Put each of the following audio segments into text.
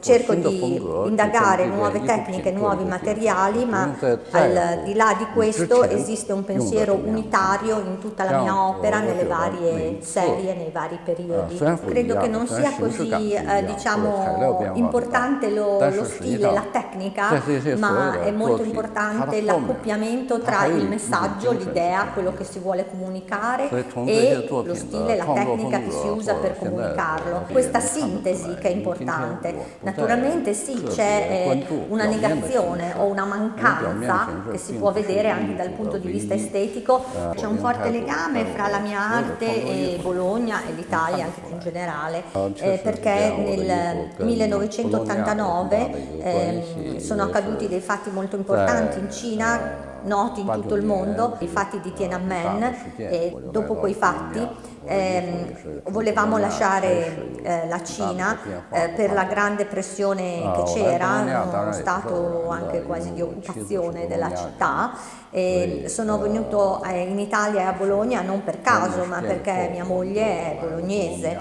cerco di indagare nuove tecniche, nuovi materiali, ma al di là di questo esiste un pensiero unitario in tutta la mia opera, nelle varie serie, nei vari periodi. Credo che non sia così eh, diciamo, importante lo, lo stile, la tecnica, ma è molto importante l'accoppiamento tra il messaggio, l'idea, quello che si vuole comunicare e lo stile, la tecnica che si usa per comunicarlo. Questa sintesi che è importante. Naturalmente sì, c'è eh, una negazione o una mancanza che si può vedere anche dal punto di vista estetico. C'è un forte legame fra la mia arte e Bologna e l'Italia anche in generale, eh, perché nel 1989 eh, sono accaduti dei fatti molto importanti in Cina noti in tutto il mondo, i fatti di Tiananmen e dopo quei fatti eh, volevamo lasciare eh, la Cina eh, per la grande pressione che c'era, uno stato anche quasi di occupazione della città e sono venuto eh, in Italia e a Bologna non per caso ma perché mia moglie è bolognese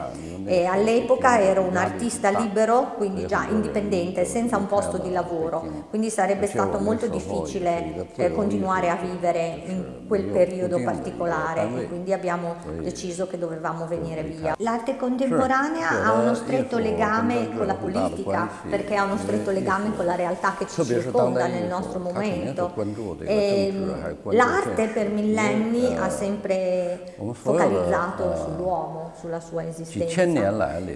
e all'epoca ero un artista libero, quindi già indipendente, senza un posto di lavoro, quindi sarebbe stato molto difficile eh, continuare a vivere in quel periodo particolare e quindi abbiamo deciso che dovevamo venire via. L'arte contemporanea ha uno stretto legame con la politica, perché ha uno stretto legame con la realtà che ci circonda nel nostro momento. L'arte per millenni ha sempre focalizzato sull'uomo, sulla sua esistenza.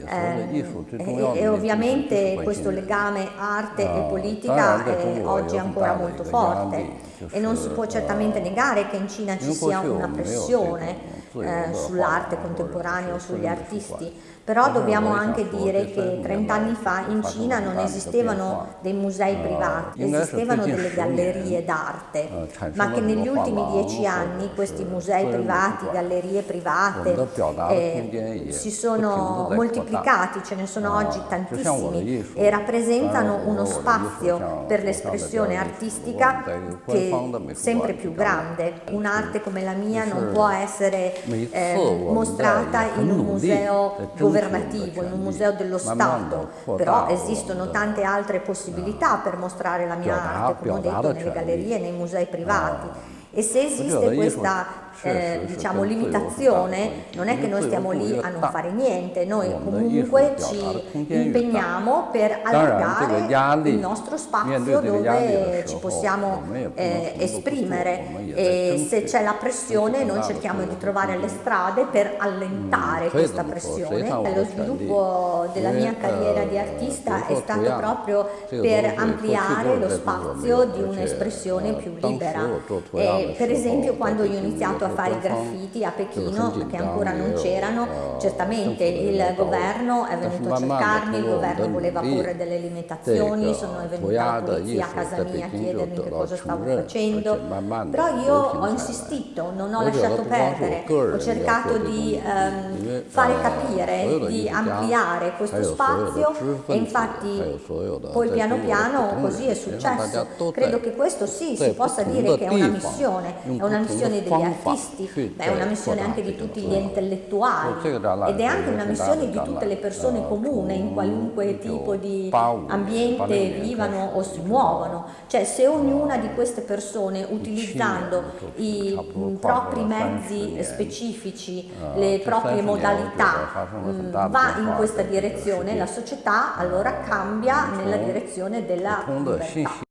Eh, e, e ovviamente questo legame arte e politica è oggi ancora molto forte e non si può certamente negare che in Cina ci sia una pressione eh, sull'arte contemporanea o sugli artisti, però dobbiamo anche dire che 30 anni fa in Cina non esistevano dei musei privati, esistevano delle gallerie d'arte, ma che negli ultimi dieci anni questi musei privati, gallerie private eh, si sono moltiplicati, ce ne sono oggi tantissimi e rappresentano uno spazio per l'espressione artistica che è sempre più grande. Un'arte come la mia non può essere eh, mostrata in un museo governativo, in un museo dello Stato, però esistono tante altre possibilità per mostrare la mia arte, come ho detto, nelle gallerie, nei musei privati. E se esiste questa eh, diciamo, limitazione, non è che noi stiamo lì a non fare niente, noi comunque ci impegniamo per allargare il nostro spazio dove ci possiamo eh, esprimere e se c'è la pressione noi cerchiamo di trovare le strade per allentare questa pressione. Lo sviluppo della mia carriera di artista è stato proprio per ampliare lo spazio di un'espressione più libera. E, per esempio quando io ho iniziato a fare i graffiti a Pechino, che ancora non c'erano, certamente il governo è venuto a cercarmi, il governo voleva porre delle limitazioni, sono venuta la polizia a casa mia a chiedermi che cosa stavo facendo, però io ho insistito, non ho lasciato perdere, ho cercato di ehm, fare capire, di ampliare questo spazio e infatti poi piano piano così è successo. Credo che questo sì, si possa dire che è una missione, è una missione degli artisti, ma è una missione anche di tutti gli intellettuali ed è anche una missione di tutte le persone comuni in qualunque tipo di ambiente vivano o si muovono. Cioè se ognuna di queste persone utilizzando i propri mezzi specifici, le proprie modalità, va in questa direzione, la società allora cambia nella direzione della libertà.